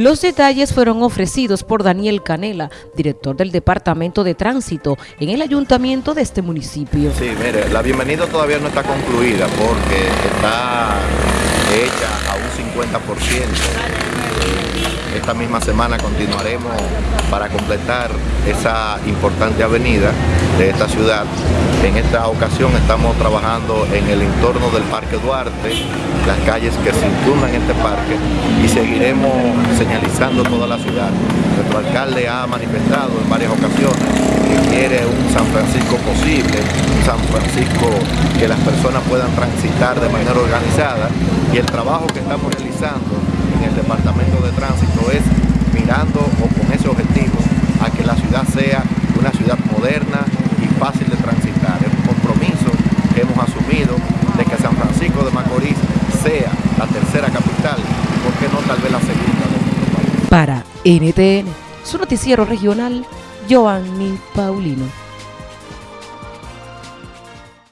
Los detalles fueron ofrecidos por Daniel Canela, director del Departamento de Tránsito en el ayuntamiento de este municipio. Sí, mire, la bienvenida todavía no está concluida porque está hecha a un 50%. Esta misma semana continuaremos para completar esa importante avenida de esta ciudad. En esta ocasión estamos trabajando en el entorno del Parque Duarte, las calles que circundan este parque y seguiremos señalizando toda la ciudad. Nuestro alcalde ha manifestado en varias ocasiones que quiere un San Francisco posible, un San Francisco que las personas puedan transitar de manera organizada y el trabajo que estamos realizando en el Departamento de Tránsito es mirando o con ese objetivo a que la ciudad sea una ciudad moderna y fácil de transitar. Es un compromiso que hemos asumido de que San Francisco Macorís sea la tercera capital, ¿por qué no tal vez la segunda de nuestro país? Para NTN, su noticiero regional, Giovanni Paulino.